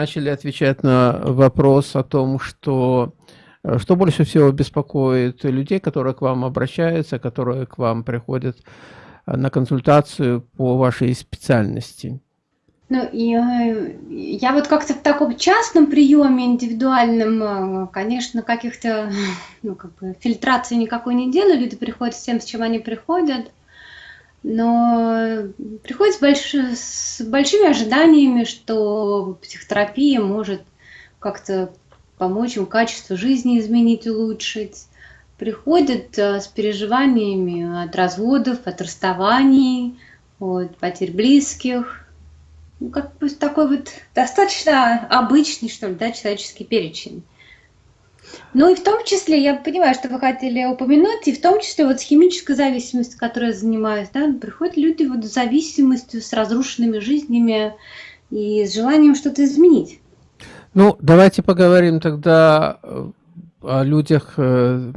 начали отвечать на вопрос о том, что э, что больше всего беспокоит людей, которые к вам обращаются, которые к вам приходят э, на консультацию по вашей специальности? Ну, я, я вот как-то в таком частном приеме индивидуальном, конечно, каких-то, ну, как бы, фильтрации никакой не делаю, люди приходят с тем, с чем они приходят но приходит с, больш... с большими ожиданиями, что психотерапия может как-то помочь им качество жизни изменить, улучшить. Приходят э, с переживаниями от разводов, от расставаний, от потерь близких. Ну, как бы такой вот достаточно обычный, что ли, да, человеческий перечень. Ну и в том числе, я понимаю, что вы хотели упомянуть, и в том числе вот с химической зависимостью, которой я занимаюсь, да, приходят люди вот с зависимостью, с разрушенными жизнями и с желанием что-то изменить. Ну, давайте поговорим тогда э, о людях, э,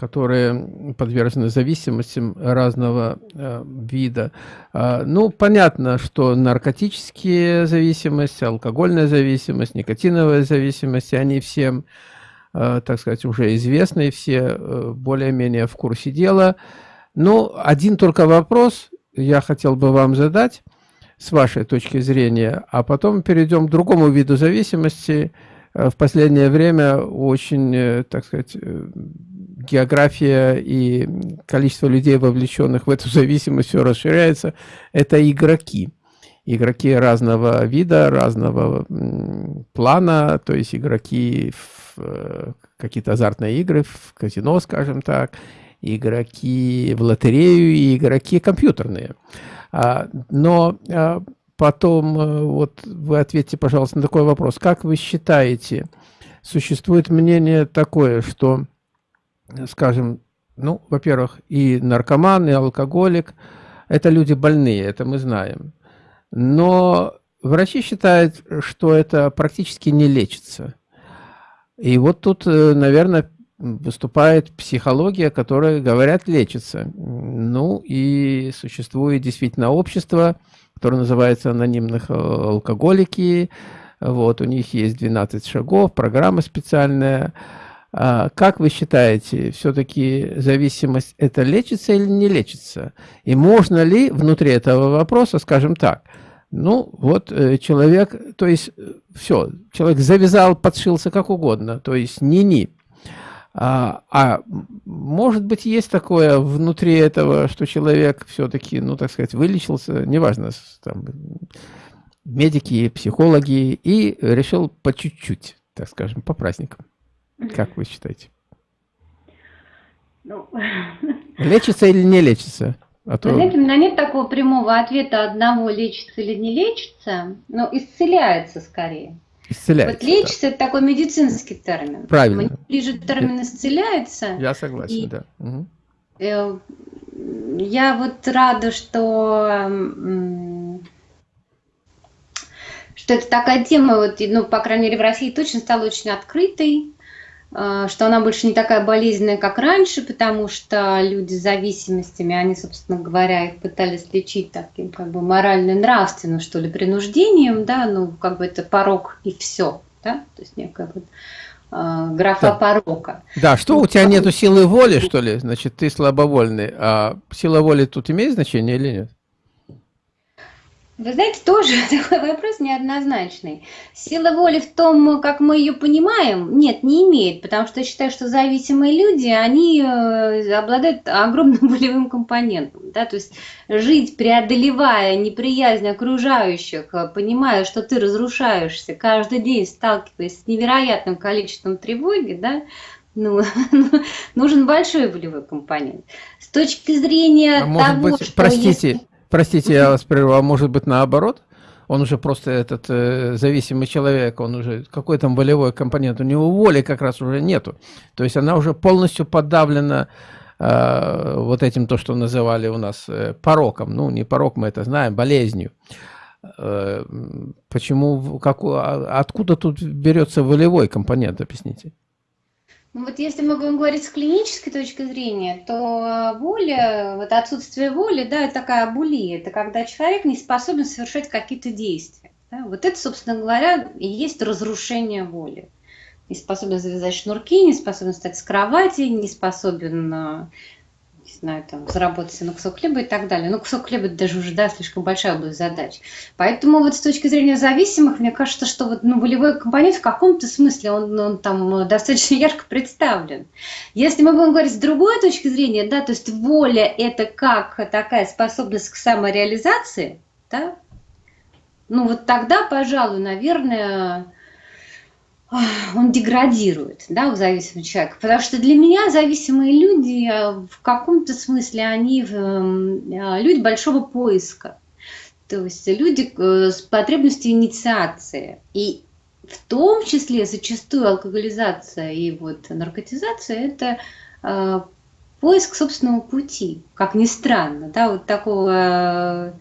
которые подвержены зависимостям разного э, вида. А, ну, понятно, что наркотические зависимости, алкогольная зависимость, никотиновая зависимость, они всем так сказать, уже известные, все э, более-менее в курсе дела. Но один только вопрос я хотел бы вам задать с вашей точки зрения, а потом перейдем к другому виду зависимости. Э, в последнее время очень, так сказать, география и количество людей, вовлеченных в эту зависимость, все расширяется. Это игроки. Игроки разного вида, разного плана, то есть игроки в Э, какие-то азартные игры, в казино, скажем так, игроки в лотерею и игроки компьютерные. А, но а, потом, э, вот вы ответьте, пожалуйста, на такой вопрос. Как вы считаете, существует мнение такое, что, скажем, ну, во-первых, и наркоман, и алкоголик – это люди больные, это мы знаем. Но врачи считают, что это практически не лечится. И вот тут, э, наверное, выступает психология, которая, говорят, лечится. Ну и существует действительно общество, которое называется анонимных э, алкоголики. Вот, у них есть 12 шагов, программа специальная. А как вы считаете, все-таки зависимость это лечится или не лечится? И можно ли внутри этого вопроса, скажем так, ну, вот э, человек, то есть, э, все, человек завязал, подшился как угодно, то есть ни-ни. А, а может быть, есть такое внутри этого, что человек все-таки, ну, так сказать, вылечился, неважно, там, медики, психологи, и решил по чуть-чуть, так скажем, по праздникам. Как вы считаете? Ну... Лечится или не лечится? А то... Знаете, у меня нет такого прямого ответа одного, лечится или не лечится, но исцеляется скорее. Исцеляется. Вот лечится да. это такой медицинский термин. Правильно. Мне ближе термин исцеляется. Я согласен, и, да. Угу. Я вот рада, что что это такая тема, вот, ну, по крайней мере, в России точно стала очень открытой. Э, что она больше не такая болезненная, как раньше, потому что люди с зависимостями, они, собственно говоря, их пытались лечить таким как бы морально-нравственным, что ли, принуждением, да, ну, как бы это порог и все, да, то есть некая вот э, графа да. порока. Да, что у тебя нету силы воли, что ли, значит, ты слабовольный, а сила воли тут имеет значение или нет? Вы знаете, тоже такой вопрос неоднозначный. Сила воли в том, как мы ее понимаем, нет, не имеет, потому что я считаю, что зависимые люди, они э, обладают огромным волевым компонентом. Да? То есть жить, преодолевая неприязнь окружающих, э, понимая, что ты разрушаешься, каждый день сталкиваясь с невероятным количеством тревоги, да, ну, нужен большой волевой компонент. С точки зрения а того, быть, что... Простите, есть... Простите, я вас прервал, а может быть наоборот? Он уже просто этот э, зависимый человек, он уже какой там волевой компонент, у него воли как раз уже нету. То есть она уже полностью подавлена э, вот этим, то, что называли у нас э, пороком. Ну, не порок, мы это знаем, болезнью. Э, почему, как, а, откуда тут берется волевой компонент, объясните? Ну вот если мы будем говорить с клинической точки зрения, то воля, вот отсутствие воли, да, это такая абулия, это когда человек не способен совершать какие-то действия. Да? Вот это, собственно говоря, и есть разрушение воли. Не способен завязать шнурки, не способен встать с кровати, не способен не знаю, там, заработать на кусок хлеба и так далее. Но кусок хлеба даже уже, да, слишком большая область задач. Поэтому вот с точки зрения зависимых, мне кажется, что вот, ну, волевой компонент в каком-то смысле, он, он там достаточно ярко представлен. Если мы будем говорить с другой точки зрения, да, то есть воля – это как такая способность к самореализации, да, ну вот тогда, пожалуй, наверное, он деградирует, да, у зависимого человека. Потому что для меня зависимые люди э, в каком-то смысле они эм, э, люди большого поиска. То есть люди э, с потребностью инициации. И в том числе зачастую алкоголизация и вот наркотизация – это поиск собственного пути, как ни странно, да, вот такого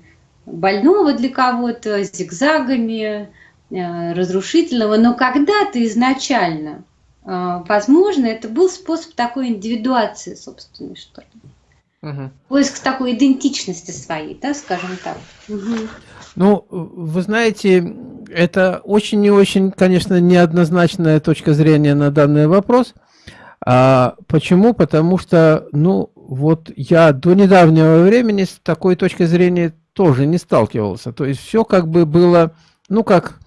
больного для кого-то, зигзагами, разрушительного, но когда-то изначально, э, возможно, это был способ такой индивидуации собственной, что ли. Угу. Поиск такой идентичности своей, да, скажем так. Угу. Ну, вы знаете, это очень и очень, конечно, неоднозначная точка зрения на данный вопрос. А почему? Потому что, ну, вот я до недавнего времени с такой точкой зрения тоже не сталкивался. То есть все как бы было, ну, как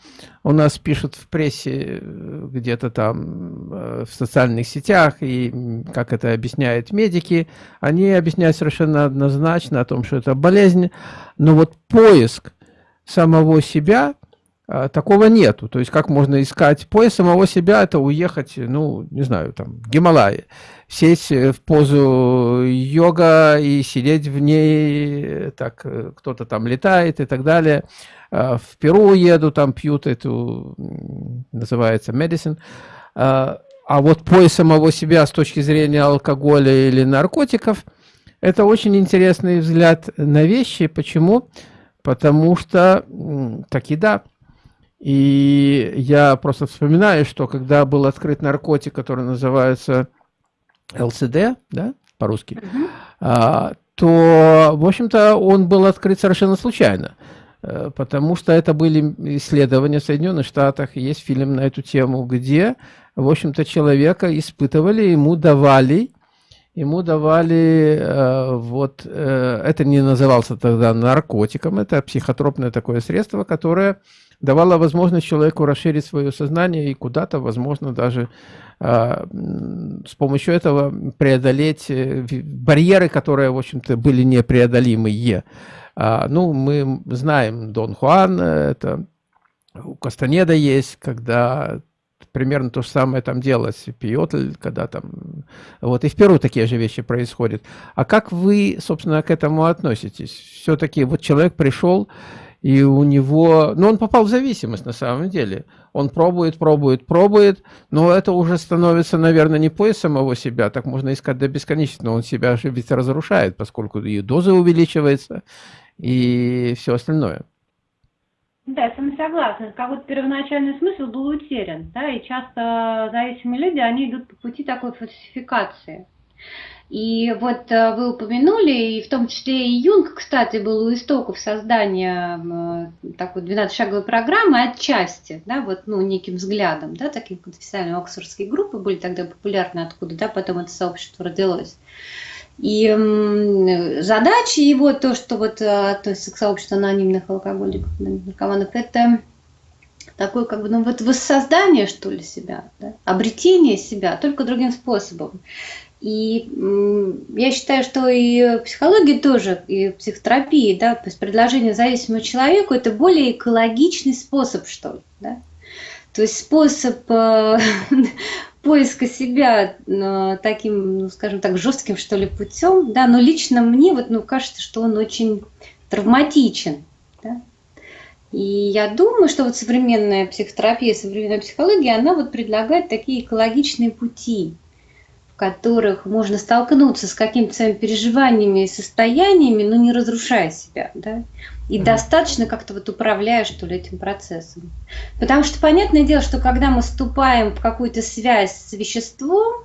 у нас пишут в прессе э, где-то там э, в социальных сетях, и как это объясняют медики, они объясняют совершенно однозначно о том, что это болезнь, но вот поиск самого себя, такого нету. То есть как можно искать поиск самого себя, это уехать, ну, не знаю, там, в Гималайи, сесть в позу йога и сидеть в ней, так, кто-то там летает и так далее. А, в Перу еду, там пьют эту, называется medicine. А, а вот поиск самого себя с точки зрения алкоголя или наркотиков, это очень интересный взгляд на вещи. Почему? Потому что, таки да, и я просто вспоминаю, что когда был открыт наркотик, который называется ЛСД, да, по-русски, mm -hmm. то, в общем-то, он был открыт совершенно случайно. Э, потому что это были исследования в Соединенных Штатах, есть фильм на эту тему, где, в общем-то, человека испытывали, ему давали, ему давали, э, вот, э, это не назывался тогда наркотиком, это психотропное такое средство, которое давало возможность человеку расширить свое сознание и куда-то, возможно, даже с помощью этого преодолеть барьеры, которые, в общем-то, были непреодолимые. А, ну, мы знаем Дон Хуан, это у Кастанеда есть, когда примерно то же самое там делалось, пьет, когда там, вот и в Перу такие же вещи происходят. А как вы, собственно, к этому относитесь? Все-таки вот человек пришел, и у него, ну, он попал в зависимость на самом деле. Он пробует, пробует, пробует, но это уже становится, наверное, не поиск самого себя, так можно искать до бесконечности, но он себя же ведь разрушает, поскольку и доза увеличивается, и все остальное. Да, я с вами согласна. Какой-то первоначальный смысл был утерян, да, и часто зависимые люди, они идут по пути такой фальсификации. И вот э, вы упомянули, и в том числе и Юнг, кстати, был у истоков создания такой 12-шаговой программы отчасти, да, вот, ну, неким взглядом, да, такие конфессиональные оксфордские группы были тогда популярны, откуда, да, потом это сообщество родилось. И задача его, то, что вот э, относится к сообществу анонимных алкоголиков, наркоманов, это такое как бы, ну вот воссоздание, что ли, себя, да? обретение себя, только другим способом. И я считаю, что и психология тоже, и психотерапия, да, то есть предложение зависимому человеку – это более экологичный способ, что ли, да? То есть способ э, поиска себя э, таким, ну, скажем так, жестким, что ли, путем, да, но лично мне вот, ну, кажется, что он очень травматичен, да. И я думаю, что вот современная психотерапия, современная психология, она вот предлагает такие экологичные пути, которых можно столкнуться с какими-то своими переживаниями и состояниями, но не разрушая себя, да, и mm-hmm. достаточно как-то вот управляя, что ли, этим процессом. Потому что понятное дело, что когда мы вступаем в какую-то связь с веществом,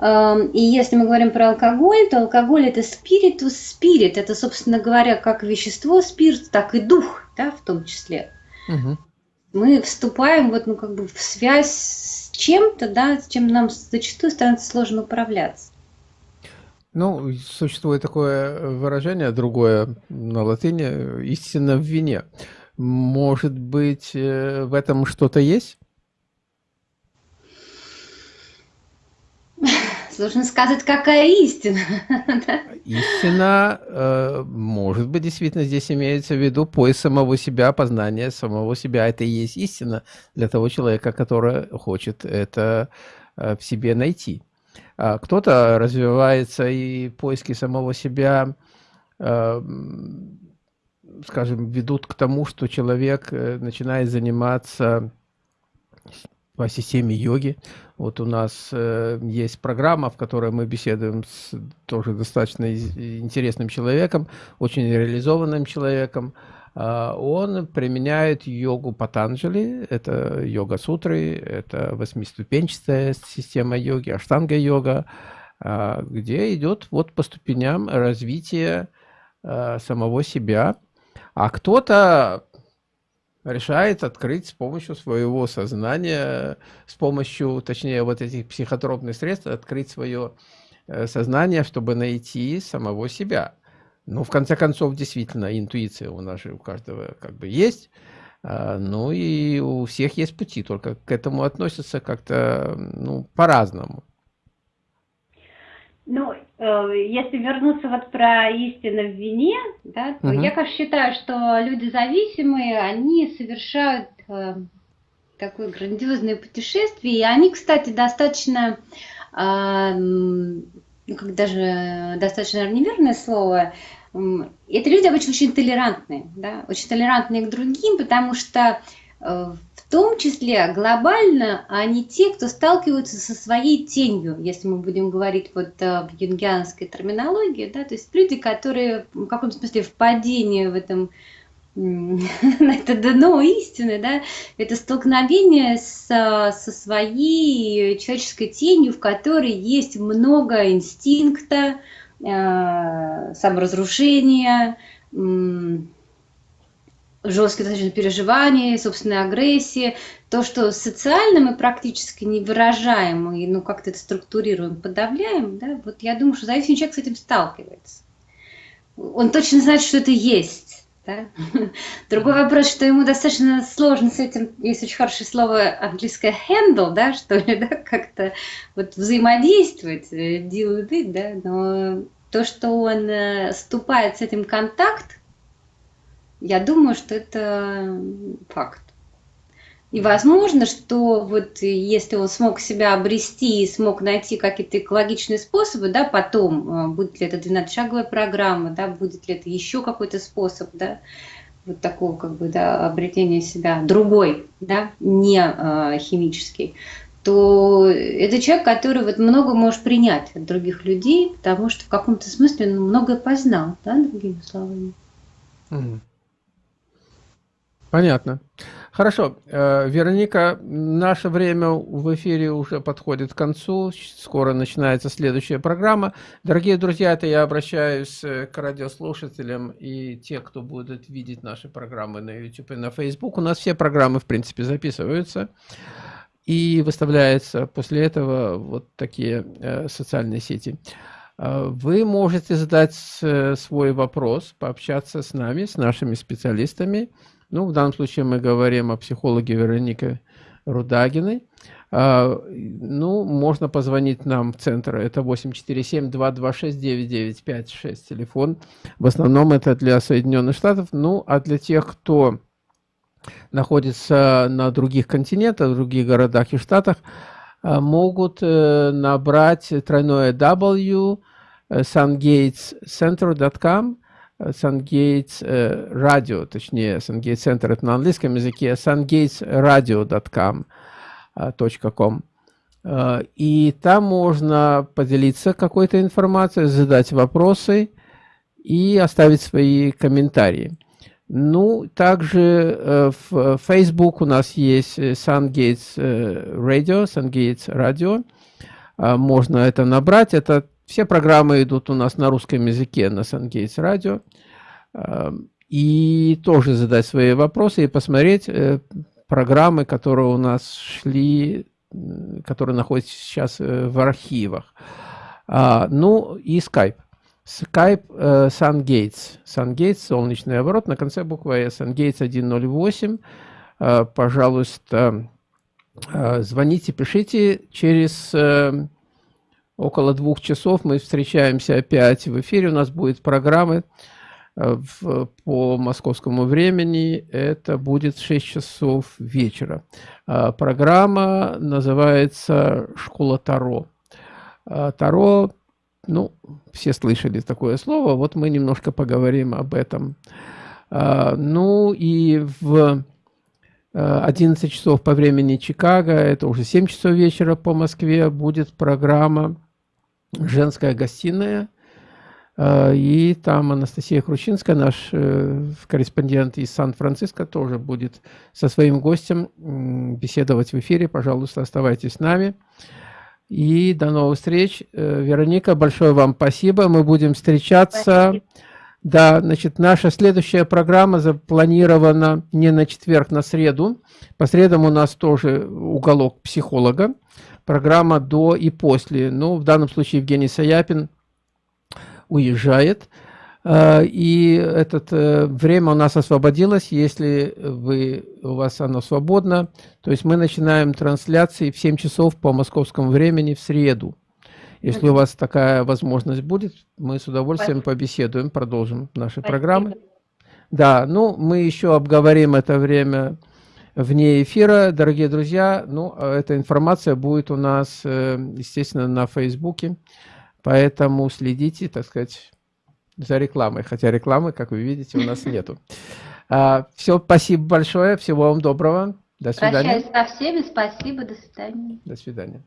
э, и если мы говорим про алкоголь, то алкоголь это спиритус, спирит, это, собственно говоря, как вещество спирт, так и дух, да, в том числе. Угу. мы вступаем вот, ну, как бы в связь с чем-то, да, с чем нам зачастую становится сложно управляться. Ну, существует такое выражение, другое на латыни, истина в вине. Может быть, э, в этом что-то есть? Сложно сказать, какая истина. Истина, э, может быть, действительно здесь имеется в виду поиск самого себя, познание самого себя. Это и есть истина для того человека, который хочет это э, в себе найти. А кто-то развивается и поиски самого себя, э, скажем, ведут к тому, что человек начинает заниматься по системе йоги. Вот у нас э, есть программа, в которой мы беседуем с тоже достаточно интересным человеком, очень реализованным человеком. Э, он применяет йогу Патанджали, это йога-сутры, это восьмиступенчатая система йоги, аштанга-йога, э, где идет вот по ступеням развития э, самого себя. А кто-то решает открыть с помощью своего сознания, с помощью, точнее, вот этих психотропных средств, открыть свое э, сознание, чтобы найти самого себя. Ну, в конце концов, действительно, интуиция у нас же у каждого как бы есть, а, ну и у всех есть пути, только к этому относятся как-то, ну, по-разному. Ну, если вернуться вот про истину в вине, да, то угу. я как считаю, что люди зависимые, они совершают э, такое грандиозное путешествие, и они, кстати, достаточно, э, ну, как даже достаточно неверное слово, э, это люди обычно очень толерантные, да, очень толерантные к другим, потому что э, в том числе глобально они те, кто сталкиваются со своей тенью, если мы будем говорить вот э, в юнгианской терминологии, да, то есть люди, которые в каком-то смысле в падении в этом это дно истины, да, это столкновение с, со своей человеческой тенью, в которой есть много инстинкта, э, саморазрушения, жесткие достаточно переживания, собственной агрессии, то, что социально мы практически не выражаем и ну, как-то это структурируем, подавляем, да, вот я думаю, что зависимый человек с этим сталкивается. Он точно знает, что это есть. Да? Другой вопрос, что ему достаточно сложно с этим, есть очень хорошее слово английское handle, да, что ли, да, как-то вот взаимодействовать, э, deal with it, да, но то, что он э, вступает с этим контакт, я думаю, что это факт. И возможно, что вот если он смог себя обрести и смог найти какие-то экологичные способы, да, потом, а, будет ли это 12-шаговая программа, да, будет ли это еще какой-то способ, да, вот такого как бы, да, обретения себя другой, да, не э, химический, то это человек, который вот много может принять от других людей, потому что в каком-то смысле он многое познал, да, другими словами. Mm. Понятно. Хорошо. Э, Вероника, наше время в эфире уже подходит к концу. Скоро начинается следующая программа. Дорогие друзья, это я обращаюсь э, к радиослушателям и те, кто будут видеть наши программы на YouTube и на Facebook. У нас все программы, в принципе, записываются и выставляются после этого вот такие э, социальные сети. Вы можете задать свой вопрос, пообщаться с нами, с нашими специалистами. Ну, в данном случае мы говорим о психологе Веронике Рудагиной. А, ну, можно позвонить нам в центр. Это 847-226-9956 телефон. В основном это для Соединенных Штатов. Ну, а для тех, кто находится на других континентах, в других городах и штатах, а, могут э, набрать тройное W э, sungatescenter.com SunGates Radio, точнее, SunGates Center это на английском языке, sungatesradio.com. .com. И там можно поделиться какой-то информацией, задать вопросы и оставить свои комментарии. Ну, также в Facebook у нас есть SunGates Radio, SunGates Radio. Можно это набрать. Это все программы идут у нас на русском языке на SunGates Radio. И тоже задать свои вопросы и посмотреть, э, программы, которые у нас шли, которые находятся сейчас в архивах. А, ну и Skype. Skype э, SunGates. SunGates, солнечный оборот, на конце буквы S. SunGates 108. Э, пожалуйста, э, звоните, пишите. Через э, около двух часов мы встречаемся опять в эфире. У нас будет программы э, в, по московскому времени. Это будет 6 часов вечера. Э, программа называется «Школа Таро». Э, Таро ну, все слышали такое слово, вот мы немножко поговорим об этом. А, ну и в 11 а, часов по времени Чикаго, это уже 7 часов вечера по Москве, будет программа «Женская гостиная». А, и там Анастасия Хрущинская, наш э, корреспондент из Сан-Франциско, тоже будет со своим гостем беседовать в эфире. Пожалуйста, оставайтесь с нами. И до новых встреч. Э, Вероника, большое вам спасибо. Мы будем встречаться. Спасибо. Да, значит, наша следующая программа запланирована не на четверг, на среду. По средам у нас тоже уголок психолога. Программа до и после. Ну, в данном случае Евгений Саяпин уезжает. Э, и это э, время у нас освободилось, если вы, у вас оно свободно. То есть мы начинаем трансляции в 7 часов по московскому времени в среду. Если у вас такая возможность будет, мы с удовольствием побеседуем, продолжим наши программы. Да, ну, мы еще обговорим это время вне эфира, дорогие друзья. Ну, а эта информация будет у нас, э, естественно, на Фейсбуке, поэтому следите, так сказать, за рекламой, хотя рекламы, как вы видите, у нас нету. А, все, спасибо большое, всего вам доброго, до свидания. Прощаюсь со всеми, спасибо, до свидания. До свидания.